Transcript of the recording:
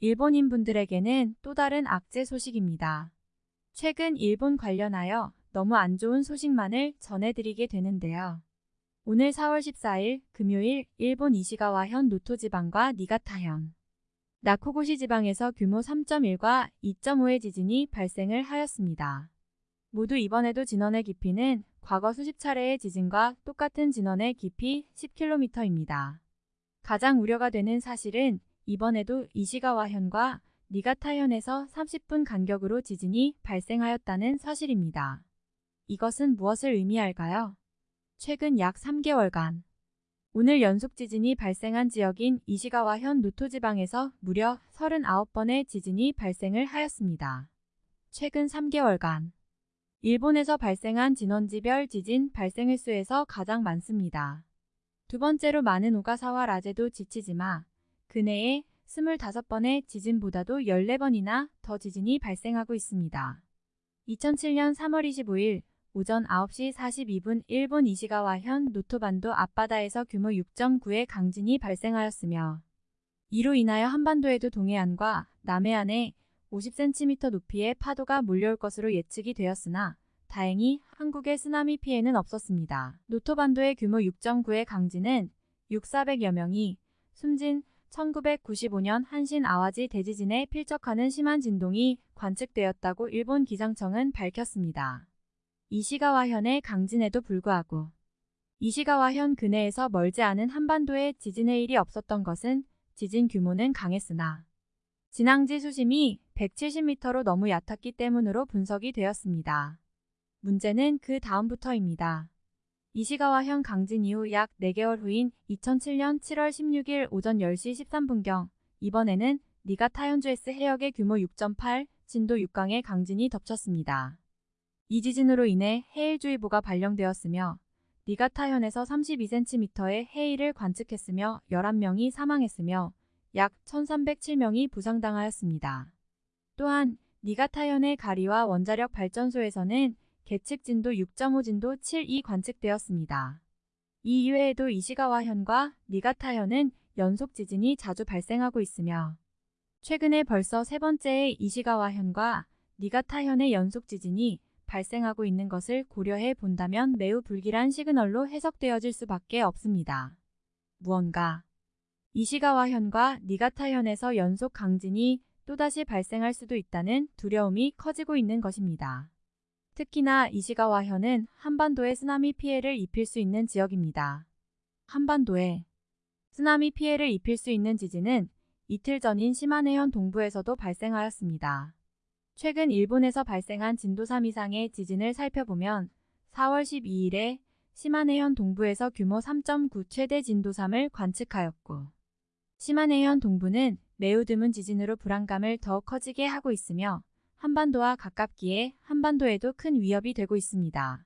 일본인 분들에게는 또 다른 악재 소식입니다. 최근 일본 관련하여 너무 안 좋은 소식만을 전해드리게 되는데요. 오늘 4월 14일 금요일 일본 이시가와현 노토 지방과 니가타현, 나코고시 지방에서 규모 3.1과 2.5의 지진이 발생을 하였습니다. 모두 이번에도 진원의 깊이는 과거 수십 차례의 지진과 똑같은 진원의 깊이 10km입니다. 가장 우려가 되는 사실은 이번에도 이시가와 현과 니가타현에서 30분 간격으로 지진이 발생하였다는 사실입니다. 이것은 무엇을 의미할까요? 최근 약 3개월간 오늘 연속 지진이 발생한 지역인 이시가와 현 노토지방에서 무려 39번의 지진이 발생을 하였습니다. 최근 3개월간 일본에서 발생한 진원지별 지진 발생 횟수에서 가장 많습니다. 두 번째로 많은 오가사와 라제도 지치지마 그내에 25번의 지진보다도 14번이나 더 지진이 발생하고 있습니다. 2007년 3월 25일 오전 9시 42분 일본 이시가와현 노토반도 앞바다에서 규모 6.9의 강진이 발생하였으며 이로 인하여 한반도에도 동해안과 남해안에 50cm 높이의 파도가 몰려올 것으로 예측이 되었으나 다행히 한국의 쓰나미 피해는 없었습니다. 노토반도의 규모 6.9의 강진은 6,400여 명이 숨진 1995년 한신 아와지 대지진에 필적하는 심한 진동이 관측되었다고 일본 기상청은 밝혔습니다. 이시가와현의 강진에도 불구하고 이시가와현 근해에서 멀지 않은 한반도에 지진의 일이 없었던 것은 지진 규모는 강했으나 진앙지 수심이 170m로 너무 얕았기 때문으로 분석이 되었습니다. 문제는 그 다음부터입니다. 이시가와현 강진 이후 약 4개월 후인 2007년 7월 16일 오전 10시 13분경 이번에는 니가타 현주에스 해역의 규모 6.8 진도 6강의 강진이 덮쳤습니다. 이 지진으로 인해 해일주의보가 발령되었으며 니가타현에서 32cm의 해일을 관측했으며 11명이 사망했으며 약 1307명이 부상당하였습니다. 또한 니가타현의 가리와 원자력 발전소에서는 계측 진도 6.5 진도 7이 관측되었습니다. 이 이외에도 이시가와현과 니가타현은 연속 지진이 자주 발생하고 있으며 최근에 벌써 세 번째의 이시가와현과 니가타현의 연속 지진이 발생하고 있는 것을 고려해 본다면 매우 불길한 시그널로 해석되어질 수밖에 없습니다. 무언가 이시가와현과 니가타현에서 연속 강진이 또다시 발생할 수도 있다는 두려움이 커지고 있는 것입니다. 특히나 이시가와현은 한반도에 쓰나미 피해를 입힐 수 있는 지역입니다. 한반도에 쓰나미 피해를 입힐 수 있는 지진은 이틀 전인 시마네현 동부에서도 발생하였습니다. 최근 일본에서 발생한 진도 3 이상의 지진을 살펴보면 4월 12일에 시마네현 동부에서 규모 3.9 최대 진도 3을 관측하였고 시마네현 동부는 매우 드문 지진으로 불안감을 더욱 커지게 하고 있으며 한반도와 가깝기에 한반도에도 큰 위협이 되고 있습니다.